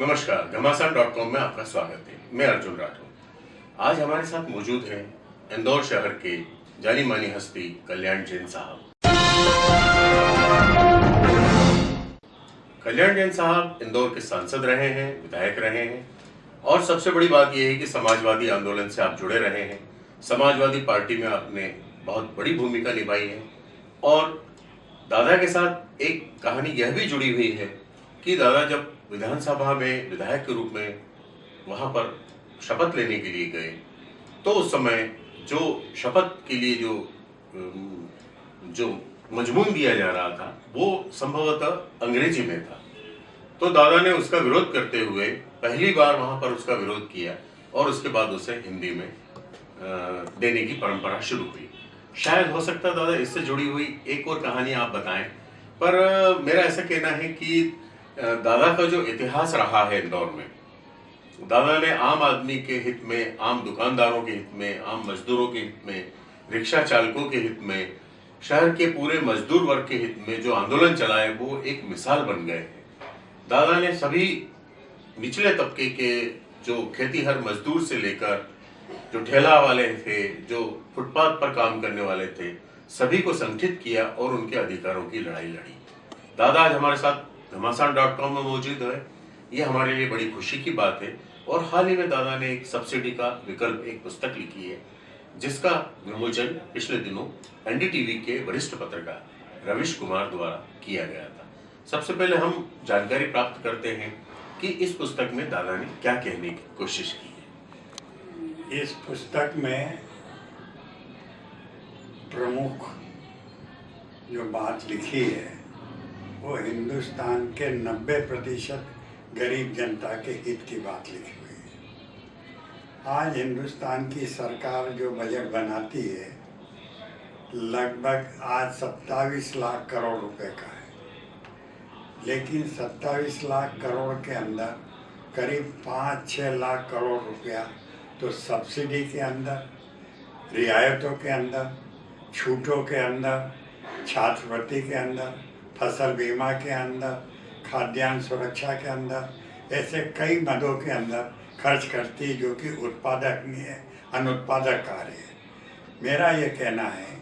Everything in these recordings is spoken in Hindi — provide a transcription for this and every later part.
नमस्कार, घमासान डॉट कॉम में आपका स्वागत है। मैं अर्जुन राठौर। आज हमारे साथ मौजूद हैं इंदौर शहर के जानी मानी हस्ती कल्याण जैन साहब। कल्याण जैन साहब इंदौर के सांसद रहे हैं, विधायक रहे हैं, और सबसे बड़ी बात यह है कि समाजवादी आंदोलन से आप जुड़े रहे हैं। समाजवादी पार्टी में आपने बहुत बड़ी भूमिका निभाई है, और दादा के साथ एक कहानी यह भी जुड़ी हुई है कि दादा जब विधानसभा में, विधायक के रूप में वहाँ पर शपथ लेने के लिए गए तो उस समय जो शपथ के लिए जो जो मजमून दिया जा रहा था, वो संभवतः अंग्रेज़ी में था। तो दादा ने उसका विरोध करते हुए पहली बार वहाँ पर उसका विरोध किया और उसके बाद उसे हिंदी में देने की परंपरा शुरू हुई। शायद हो सकता दादा इससे जुड़ी हुई एक और कहानी आप बताएँ, पर मेरा ऐसा कहना है कि दादा का जो इतिहास रहा है इंदौर में, दादा ने आम आदमी के हित में, आम दुकानदारों के हित में, आम मजदूरों के हित में, रिक्शा चालकों के हित में, शहर के पूरे मजदूर वर्ग के हित में जो आंदोलन चलाए, वो एक मिसाल बन गए हैं। दादा ने सभी निचले तबके के जो खेतीहर मजदूर से लेकर, जो ठेला वाले थे, जो फुटपाथ पर काम करने वाले थे, सभी को संगठित किया और उनके अधिकारों की लड़ाई लड़ी। दादा आज हमारे साथ घमासान डॉट कॉम में मौजूद है। ये हमारे लिए बड़ी खुशी की बात है और हाल ही में दादा ने एक सब्सिडी का विकल्प, एक पुस्तक लिखी है, जिसका विमोचन पिछले दिनों एनडीटीवी के वरिष्ठ पत्रकार रविश कुमार द्वारा किया गया था। सबसे पहले हम जानकारी प्राप्त करते हैं कि इस पुस्तक में दादा ने क्या कहने की कोशिश की है। इस पुस्तक में प्रमुख जो बात लिखी है वो हिंदुस्तान के 90 प्रतिशत गरीब जनता के हित की बात लिखी हुई है। आज हिंदुस्तान की सरकार जो बजट बनाती है, लगभग आज सत्ताईस लाख करोड़ रुपए का है। लेकिन सत्ताईस लाख करोड़ के अंदर करीब पाँच छः लाख करोड़ रुपया तो सब्सिडी के अंदर, रियायतों के अंदर, छूटों के अंदर, छात्रवृत्ति के अंदर फ़सल बीमा के अंदर, खाद्यान्न सुरक्षा के अंदर, ऐसे कई मदों के अंदर खर्च करती जो कि उत्पादक नहीं है अनुत्पादक कार्य है। मेरा ये कहना है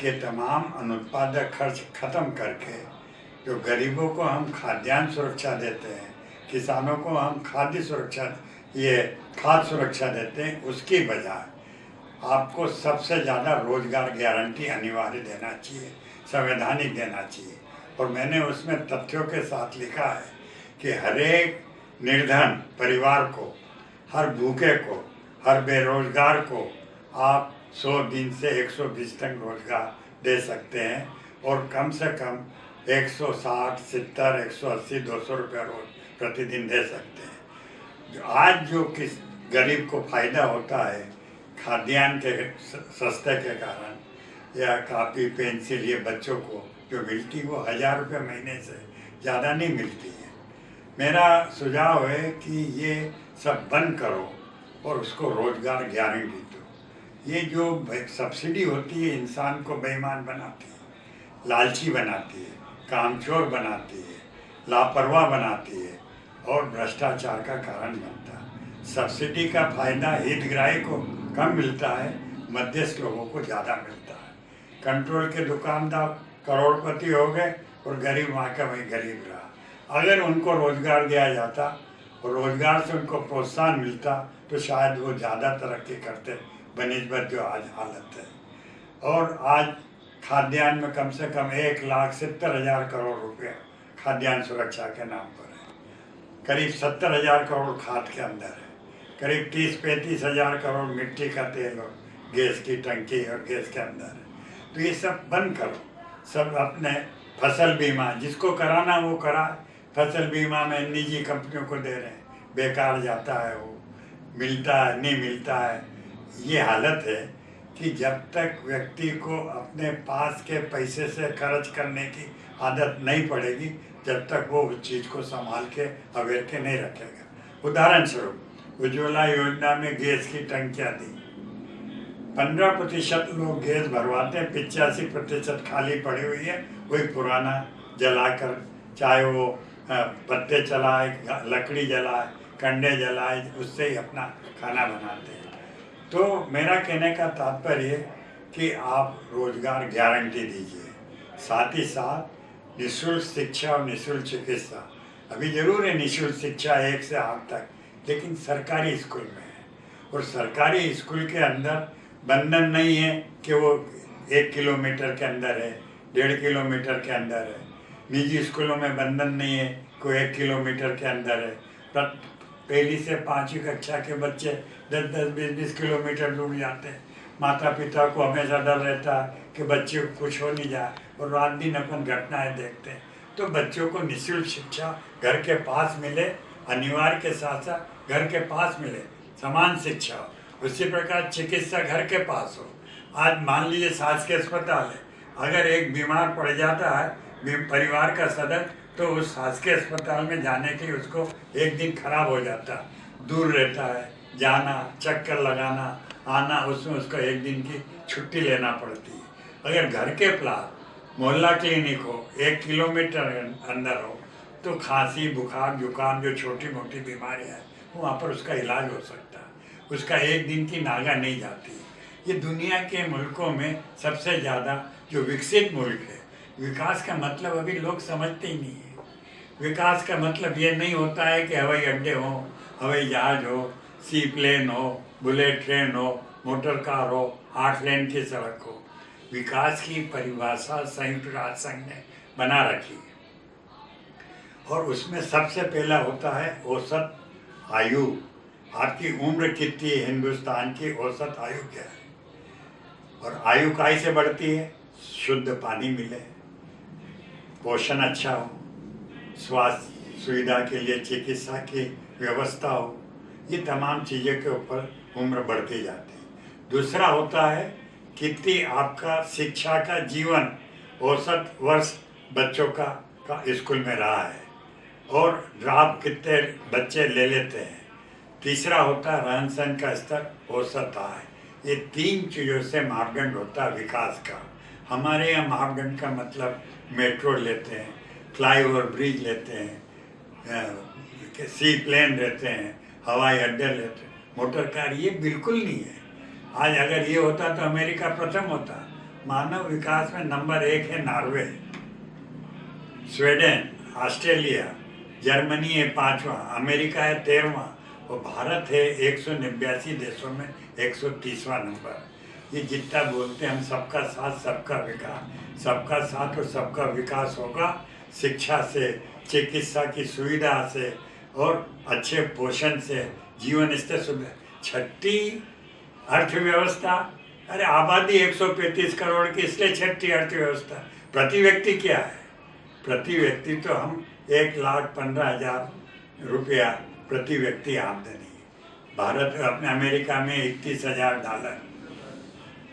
कि तमाम अनुत्पादक खर्च खत्म करके जो गरीबों को हम खाद्यान्न सुरक्षा देते हैं, किसानों को हम खाद्य सुरक्षा, ये खाद्य सुरक्षा देते हैं, उसकी बजाय आपको सबसे ज़्यादा रोज़गार गारंटी अनिवार्य देना चाहिए, संवैधानिक देना चाहिए। और मैंने उसमें तथ्यों के साथ लिखा है कि हरेक निर्धन परिवार को हर भूखे को हर बेरोजगार को आप 100 दिन से 120 तक रोज़गार दे सकते हैं और कम से कम 160, 70, 180, 200 रुपया रोज प्रतिदिन दे सकते हैं। जो आज जो किस गरीब को फ़ायदा होता है खाद्यान्न के सस्ते के कारण या कापी, पेंसिल ये बच्चों को जो मिलती वो हज़ार रुपये महीने से ज़्यादा नहीं मिलती है। मेरा सुझाव है कि ये सब बंद करो और उसको रोज़गार गारंटी दो। ये जो सब्सिडी होती है, इंसान को बेईमान बनाती है, लालची बनाती है, कामचोर बनाती है, लापरवाह बनाती है और भ्रष्टाचार का कारण बनता है। सब्सिडी का फ़ायदा हितग्राही को कम मिलता है, मध्यस्थ लोगों को ज़्यादा मिलता है। कंट्रोल के दुकानदार करोड़पति हो गए और गरीब वहाँ का वही गरीब रहा। अगर उनको रोज़गार दिया जाता और रोज़गार से उनको प्रोत्साहन मिलता तो शायद वो ज़्यादा तरक्की करते बनस्बत जो आज हालत है। और आज खाद्यान्न में कम से कम एक लाख सत्तर हज़ार करोड़ रुपया खाद्यान्न सुरक्षा के नाम पर है। करीब सत्तर हज़ार करोड़ खाद के अंदर है। करीब तीस पैंतीस हज़ार करोड़ मिट्टी का तेल और गैस की टंकी और गैस के अंदर है। तो ये सब बंद करो। सब अपने फ़सल बीमा, जिसको कराना वो करा, फ़सल बीमा में निजी कंपनियों को दे रहे हैं। बेकार जाता है वो, मिलता है, नहीं मिलता है। ये हालत है कि जब तक व्यक्ति को अपने पास के पैसे से खर्च करने की आदत नहीं पड़ेगी, जब तक वो उस चीज़ को संभाल के अवेयर के नहीं रखेगा। उदाहरण स्वरूप, उज्ज्वला योजना में गैस की टंकियाँ दी। पंद्रह प्रतिशत लोग गैस भरवाते हैं, पिचासी प्रतिशत खाली पड़ी हुई है, वही पुराना जलाकर, चाहे वो पत्ते चलाए, लकड़ी जलाए, कंडे जलाए, उससे ही अपना खाना बनाते हैं। तो मेरा कहने का तात्पर्य कि आप रोज़गार गारंटी दीजिए। साथ ही साथ निःशुल्क शिक्षा और निःशुल्क चिकित्सा। अभी ज़रूर है निःशुल्क शिक्षा एक से आठ तक, लेकिन सरकारी स्कूल में है। और सरकारी स्कूल के अंदर बंधन नहीं है कि वो एक किलोमीटर के अंदर है, डेढ़ किलोमीटर के अंदर है। निजी स्कूलों में बंधन नहीं है कोई एक किलोमीटर के अंदर है। पहली से पाँचवीं कक्षा के बच्चे दस दस बीस बीस किलोमीटर दूर जाते हैं। माता पिता को हमेशा डर रहता है कि बच्चे को कुछ हो नहीं जाए और रात दिन अपन घटनाएँ देखते हैं। तो बच्चों को निःशुल्क शिक्षा घर के पास मिले, अनिवार्य के साथ साथ घर के पास मिले। समान शिक्षा हो। उसी प्रकार चिकित्सा घर के पास हो। आज मान लीजिए सास के अस्पताल है। अगर एक बीमार पड़ जाता है परिवार का सदस्य तो उस शासकीय अस्पताल में जाने के उसको एक दिन खराब हो जाता। दूर रहता है, जाना, चक्कर लगाना, आना, उसमें उसको एक दिन की छुट्टी लेना पड़ती है। अगर घर के पास मोहल्ला क्लिनिक हो, एक किलोमीटर अंदर हो तो खांसी, बुखार, जुकाम, जो छोटी मोटी बीमारियाँ हैं, वहाँ पर उसका इलाज हो सकता है। उसका एक दिन की नागा नहीं जाती। ये दुनिया के मुल्कों में सबसे ज़्यादा जो विकसित मुल्क है, विकास का मतलब अभी लोग समझते ही नहीं है। विकास का मतलब ये नहीं होता है कि हवाई अड्डे हो, हवाई जहाज़ हो, सी प्लेन हो, बुलेट ट्रेन हो, मोटर कार हो, आठ लेन की सड़क हो। विकास की परिभाषा संयुक्त राष्ट्र संघ ने बना रखी है। और उसमें सबसे पहला होता है औसत आयु। आपकी उम्र कितनी है हिंदुस्तान की औसत आयु क्या है? और आयु काय से बढ़ती है? शुद्ध पानी मिले, पोषण अच्छा हो, स्वास्थ्य सुविधा के लिए चिकित्सा की व्यवस्था हो, ये तमाम चीज़ों के ऊपर उम्र बढ़ती जाती है। दूसरा होता है कितनी आपका शिक्षा का जीवन औसत वर्ष बच्चों का का स्कूल में रहा है और ड्राप कितने बच्चे ले लेते हैं। तीसरा होता है रहन सहन का स्तर औसत आय ये तीन चीज़ों से मापदंड होता है विकास का। हमारे यहाँ मापदंड का मतलब मेट्रो लेते हैं, फ्लाईओवर, ब्रिज लेते हैं सी प्लेन लेते हैं, हवाई अड्डे लेते हैं, मोटर कार, ये बिल्कुल नहीं है। आज अगर ये होता तो अमेरिका प्रथम होता। मानव विकास में नंबर एक है नॉर्वे, स्वीडन, ऑस्ट्रेलिया, जर्मनी है पांचवा, अमेरिका है तेरहवा और भारत है एक सौ देशों में एक सौ नंबर। ये जितना बोलते हैं, हम सबका साथ, सबका विकास। सबका साथ और सबका विकास होगा, शिक्षा से, चिकित्सा की सुविधा से और अच्छे पोषण से, जीवन स्तर सुधार छठी अर्थव्यवस्था, अरे आबादी 135 करोड़ की, इसलिए छठी अर्थव्यवस्था। प्रति व्यक्ति क्या है? प्रति व्यक्ति तो हम एक लाख पंद्रह हज़ार रुपया प्रति व्यक्ति आमदनी भारत अपने अमेरिका में इकतीस हज़ार डॉलर।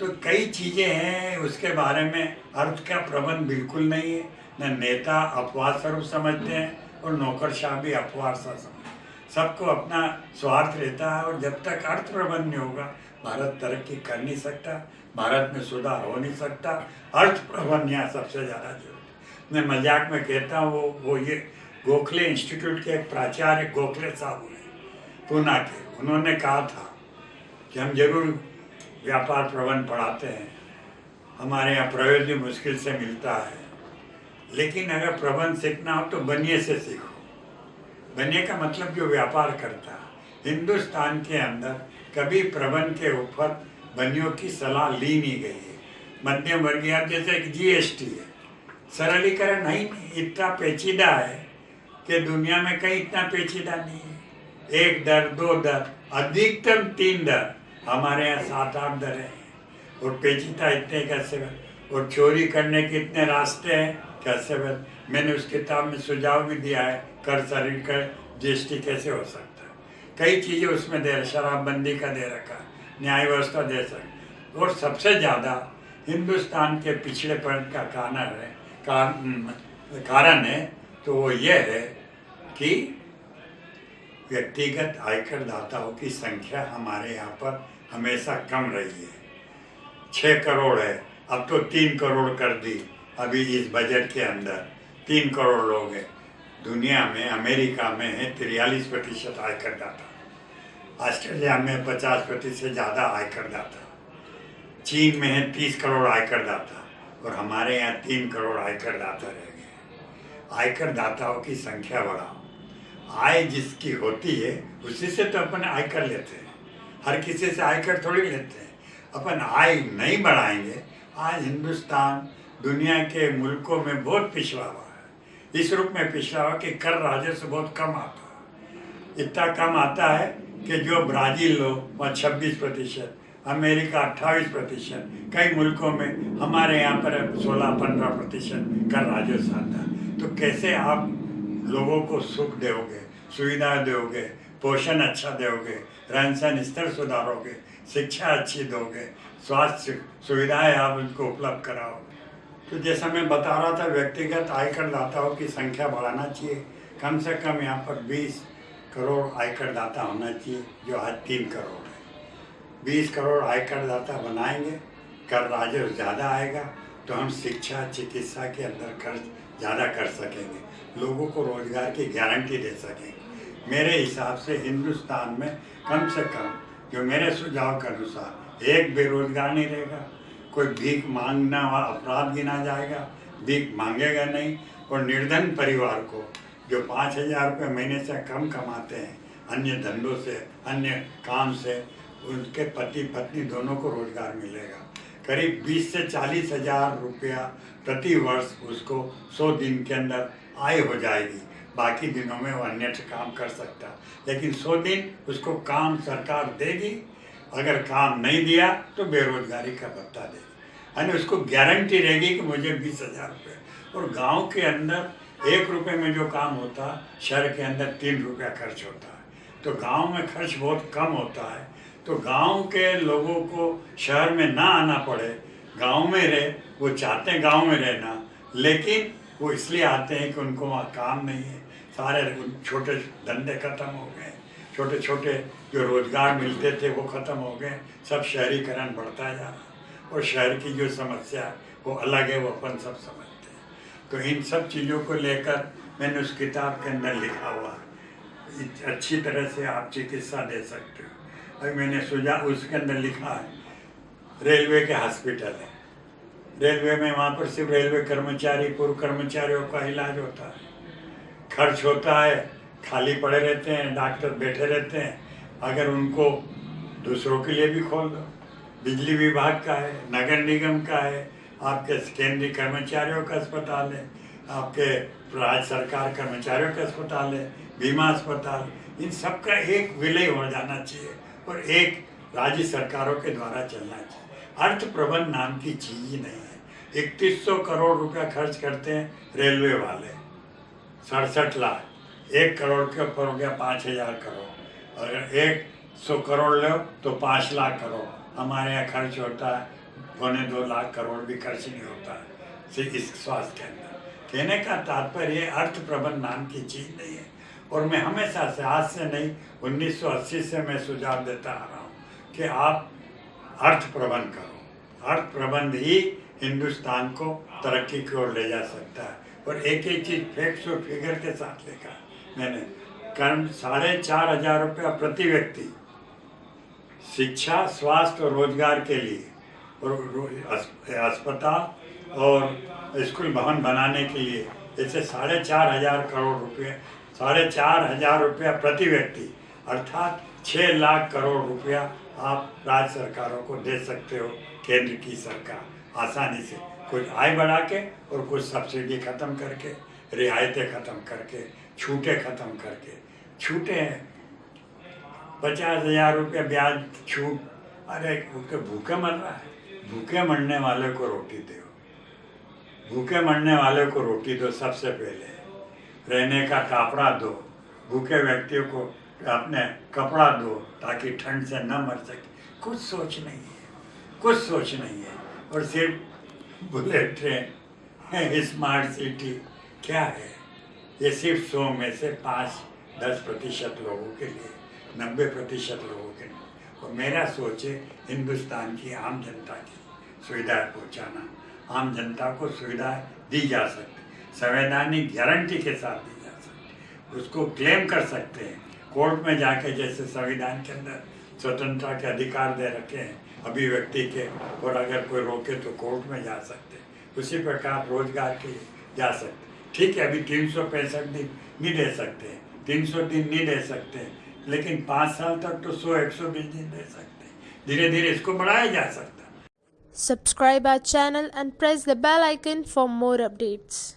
तो कई चीज़ें हैं, उसके बारे में अर्थ का प्रबंध बिल्कुल नहीं है। न नेता अपवाद स्वरूप समझते हैं और नौकरशाह भी अपवाद सा समझते सबको अपना स्वार्थ रहता है और जब तक अर्थ प्रबंध नहीं होगा, भारत तरक्की कर नहीं सकता, भारत में सुधार हो नहीं सकता। अर्थ प्रबंध यहाँ सबसे ज़्यादा ज़रूरी मैं मज़ाक में कहता हूँ, वो वो ये गोखले इंस्टीट्यूट के एक प्राचार्य गोखले साहब हुए पूना के उन्होंने कहा था कि हम ज़रूर व्यापार प्रबंध पढ़ाते हैं। हमारे यहाँ प्रयोजन मुश्किल से मिलता है। लेकिन अगर प्रबंध सीखना हो तो बनिए से सीखो। बनिए का मतलब जो व्यापार करता हिंदुस्तान के अंदर कभी प्रबंध के ऊपर बनियों की सलाह ली नहीं गई है। मध्यम वर्गीय, जैसे जीएसटी है सरलीकरण है। ही नहीं, इतना पेचीदा है कि दुनिया में कहीं इतना पेचीदा नहीं है। एक दर दो दर अधिकतम तीन दर हमारे यहाँ सात आठ दर है। और पेचीदा इतने कैसे बन? और चोरी करने के इतने रास्ते हैं, कैसे मैंने उस किताब में सुझाव भी दिया है, कर शरीर कर जीएसटी कैसे हो सकता है? कई चीज़ें उसमें दे शराबबंदी का दे रखा, न्याय व्यवस्था दे सकते और सबसे ज़्यादा हिंदुस्तान के पिछड़ेपन का कारण है, कारण कारण है तो वो ये है कि व्यक्तिगत आयकर दाताओं की संख्या हमारे यहाँ पर हमेशा कम रही है। छः करोड़ है। अब तो तीन करोड़ कर दी अभी इस बजट के अंदर। तीन करोड़ लोग हैं। दुनिया में, अमेरिका में है तिरयालीस प्रतिशत आयकर दाता ऑस्ट्रेलिया में पचास प्रतिशत ज़्यादा आयकर दाता चीन में है तीस करोड़ आयकर दाता और हमारे यहाँ तीन करोड़ आयकर दाता रह गए। आयकर दाताओं की संख्या बढ़ाओ। आय जिसकी होती है, उसी से तो अपन आयकर लेते हैं। हर किसी से आयकर थोड़ी लेते हैं। अपन आय नहीं बढ़ाएँगे, आज हिंदुस्तान दुनिया के मुल्कों में बहुत पिछड़ा हुआ है। इस रूप में पिछड़ा हुआ कि कर राजस्व बहुत कम आता है। इतना कम आता है कि जो ब्राज़ील लो, वहाँ छब्बीस प्रतिशत अमेरिका अट्ठाईस प्रतिशत। कई मुल्कों में हमारे यहाँ पर सोलह पंद्रह प्रतिशत कर राजस्व आता तो कैसे आप लोगों को सुख दोगे, सुविधा दोगे, पोषण अच्छा दोगे रहन सहन स्तर सुधारोगे, शिक्षा अच्छी दोगे, स्वास्थ्य सुविधाएँ आप उनको उपलब्ध कराओ? तो जैसा मैं बता रहा था, व्यक्तिगत आयकर दाताओं की संख्या बढ़ाना चाहिए। कम से कम यहाँ पर 20 करोड़ आयकर दाता होना चाहिए, जो आज तीन करोड़। 20 करोड़ आयकर दाता बनाएँगे, कर राजस्व ज़्यादा आएगा तो हम शिक्षा, चिकित्सा के अंदर खर्च ज़्यादा कर सकेंगे, लोगों को रोज़गार की गारंटी दे सकेंगे। मेरे हिसाब से हिंदुस्तान में कम से कम, जो मेरे सुझाव के अनुसार, एक बेरोजगार नहीं रहेगा, कोई भीख मांगना अपराध गिना जाएगा, भीख मांगेगा नहीं, और निर्धन परिवार को, जो पाँच हज़ार रुपये महीने से कम कमाते हैं, अन्य धंधों से, अन्य काम से उनके पति पत्नी दोनों को रोज़गार मिलेगा। करीब बीस से चालीस हज़ार रुपया प्रति वर्ष उसको सौ दिन के अंदर आय हो जाएगी। बाकी दिनों में वो अन्य काम कर सकता। लेकिन सौ दिन उसको काम सरकार देगी। अगर काम नहीं दिया तो बेरोजगारी का भत्ता देगी। यानी उसको गारंटी रहेगी कि मुझे बीस हज़ार रुपये। और गाँव के अंदर एक रुपये में जो काम होता, शहर के अंदर तीन रुपया खर्च होता है। तो गाँव में खर्च बहुत कम होता है। तो गाँव के लोगों को शहर में ना आना पड़े। गाँव में रहे, वो चाहते हैं गाँव में रहना, लेकिन वो इसलिए आते हैं कि उनको वहाँ काम नहीं है। सारे छोटे धंधे खत्म हो गए। छोटे छोटे जो रोज़गार मिलते थे, वो खत्म हो गए। सब शहरीकरण बढ़ता जा रहा। और शहर की जो समस्या, वो अलग है, वो अपन सब समझते हैं। तो इन सब चीज़ों को लेकर मैंने उस किताब के अंदर लिखा हुआ अच्छी तरह से आप चिकित्सा दे सकते हो। अभी मैंने सुझाव उसके अंदर लिखा है, रेलवे के हॉस्पिटल है। रेलवे में वहाँ पर सिर्फ़ रेलवे कर्मचारी, पूर्व कर्मचारियों का इलाज होता है। खर्च होता है, खाली पड़े रहते हैं, डॉक्टर बैठे रहते हैं, अगर उनको दूसरों के लिए भी खोल दो। बिजली विभाग का है, नगर निगम का है, आपके केंद्रीय कर्मचारियों का अस्पताल है, आपके राज्य सरकार कर्मचारियों का अस्पताल है, बीमा अस्पताल इन सब का एक विलय हो जाना चाहिए और एक राज्य सरकारों के द्वारा चलना चाहिए। अर्थ प्रबंध नाम की चीज़ ही नहीं है। इकतीस सौ करोड़ रुपया खर्च करते हैं रेलवे वाले। सड़सठ लाख। एक करोड़ के ऊपर हो गया पाँच हज़ार करोड़। अगर एक सौ करोड़ लो तो पाँच लाख करोड़। हमारे यहाँ खर्च होता है। पौने दो लाख करोड़ भी खर्च नहीं होता है। इस स्वास्थ्य के अंदर कहने का तात्पर्य अर्थ प्रबंध नाम की चीज़ नहीं है। और मैं हमेशा से, आज से नहीं 1980 से मैं सुझाव देता आ रहा हूँ कि आप अर्थ प्रबंध करो। अर्थ प्रबंध ही हिंदुस्तान को तरक्की की ओर ले जा सकता है। और एक एक चीज़ फैक्ट्स और फिगर के साथ लिखा मैंने कर्म, साढ़े चार हज़ार रुपया प्रति व्यक्ति, शिक्षा, स्वास्थ्य और रोज़गार के लिए, और अस्पताल और स्कूल भवन बनाने के लिए, ऐसे साढ़े चार हज़ार करोड़ रुपए साढ़े चार हज़ार रुपया प्रति व्यक्ति, अर्थात छः लाख करोड़ रुपया आप राज्य सरकारों को दे सकते हो, केंद्र की सरकार, आसानी से। कुछ आय बढ़ा के और कुछ सब्सिडी ख़त्म करके रियायतें ख़त्म करके, छूटे ख़त्म करके। छूटे हैं। पचास हज़ार रुपये ब्याज छूट, अरे उसके भूखे मर रहा है। भूखे मरने वाले को रोटी दो। भूखे मरने वाले को रोटी दो सबसे पहले। रहने का कपड़ा दो, भूखे व्यक्तियों को अपने कपड़ा दो ताकि ठंड से न मर सके। कुछ सोच नहीं है, कुछ सोच नहीं है। और सिर्फ़ बुलेट ट्रेन, स्मार्ट सिटी, क्या है? ये सिर्फ़ सौ में से पाँच, दस प्रतिशत लोगों के लिए, नब्बे प्रतिशत लोगों के लिए। और मेरा सोच है हिंदुस्तान की आम जनता की सुविधाएँ पहुंचाना। आम जनता को सुविधाएँ दी जा सकती संवैधानिक गारंटी के साथ दी जा सकती। उसको क्लेम कर सकते हैं। कोर्ट में जाके जैसे संविधान के अंदर स्वतंत्रता के अधिकार दे रखे हैं अभिव्यक्ति के, और अगर कोई रोके तो कोर्ट में जा सकते हैं। उसी प्रकार रोज़गार के जा सकते ठीक है, अभी तीन सौ पैंसठ दिन नहीं दे सकते तीन सौ दिन नहीं दे सकते लेकिन पाँच साल तक तो सौ, एक सौ बीस दिन दे सकते हैं। धीरे धीरे इसको बढ़ाया जा सकता है। Subscribe our channel and press the bell icon for more updates.